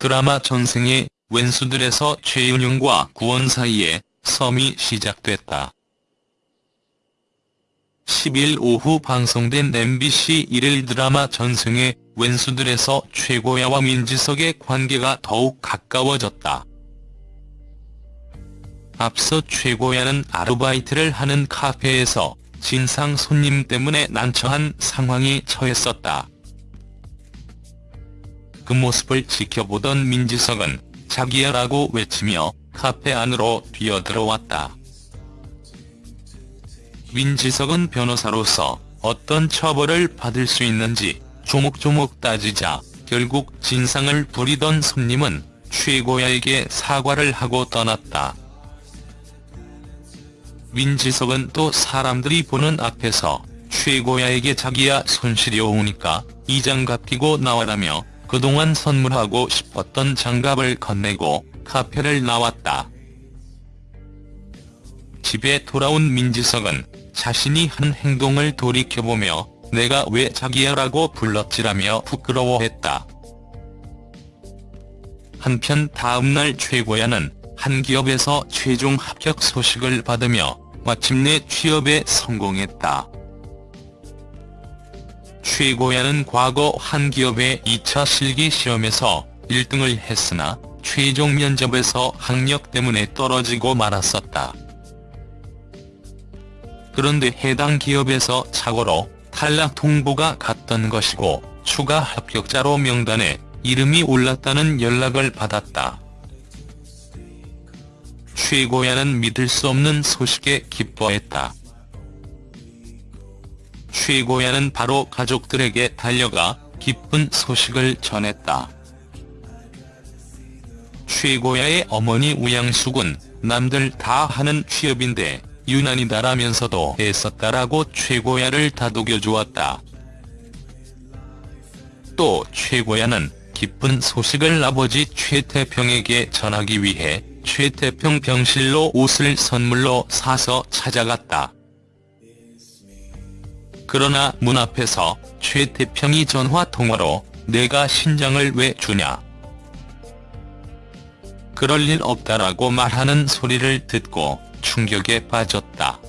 드라마 전생의 왼수들에서 최은영과 구원 사이에 썸이 시작됐다. 10일 오후 방송된 MBC 1일 드라마 전생의 왼수들에서 최고야와 민지석의 관계가 더욱 가까워졌다. 앞서 최고야는 아르바이트를 하는 카페에서 진상 손님 때문에 난처한 상황에 처했었다. 그 모습을 지켜보던 민지석은 자기야라고 외치며 카페 안으로 뛰어들어왔다. 민지석은 변호사로서 어떤 처벌을 받을 수 있는지 조목조목 따지자 결국 진상을 부리던 손님은 최고야에게 사과를 하고 떠났다. 민지석은 또 사람들이 보는 앞에서 최고야에게 자기야 손실이 오니까 이 장갑 끼고 나와라며 그동안 선물하고 싶었던 장갑을 건네고 카페를 나왔다. 집에 돌아온 민지석은 자신이 한 행동을 돌이켜보며 내가 왜 자기야라고 불렀지라며 부끄러워했다. 한편 다음날 최고야는 한 기업에서 최종 합격 소식을 받으며 마침내 취업에 성공했다. 최고야는 과거 한 기업의 2차 실기 시험에서 1등을 했으나 최종 면접에서 학력 때문에 떨어지고 말았었다. 그런데 해당 기업에서 착오로 탈락 통보가 갔던 것이고 추가 합격자로 명단에 이름이 올랐다는 연락을 받았다. 최고야는 믿을 수 없는 소식에 기뻐했다. 최고야는 바로 가족들에게 달려가 기쁜 소식을 전했다. 최고야의 어머니 우양숙은 남들 다 하는 취업인데 유난이다라면서도 애썼다라고 최고야를 다독여 주었다. 또 최고야는 기쁜 소식을 아버지 최태평에게 전하기 위해 최태평 병실로 옷을 선물로 사서 찾아갔다. 그러나 문 앞에서 최 태평이 전화통화로 내가 신장을 왜 주냐. 그럴 일 없다라고 말하는 소리를 듣고 충격에 빠졌다.